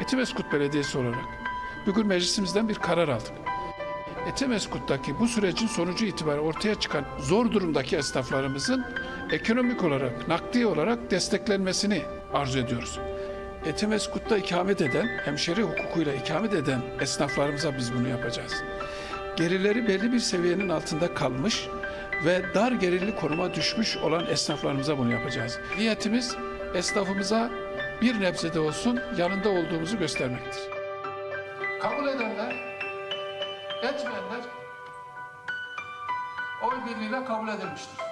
Etimeskut Belediyesi olarak bugün meclisimizden bir karar aldık. Etimeskut'taki bu sürecin sonucu itibariyle ortaya çıkan zor durumdaki esnaflarımızın ekonomik olarak, nakdi olarak desteklenmesini arzu ediyoruz. Etimeskut'ta ikamet eden, hemşeri hukukuyla ikamet eden esnaflarımıza biz bunu yapacağız. Gerileri belli bir seviyenin altında kalmış ve dar gelirli konuma düşmüş olan esnaflarımıza bunu yapacağız. Niyetimiz esnafımıza bir nebze de olsun yanında olduğumuzu göstermektir. Kabul edenler, etmeyenler oy birliğiyle kabul edilmiştir.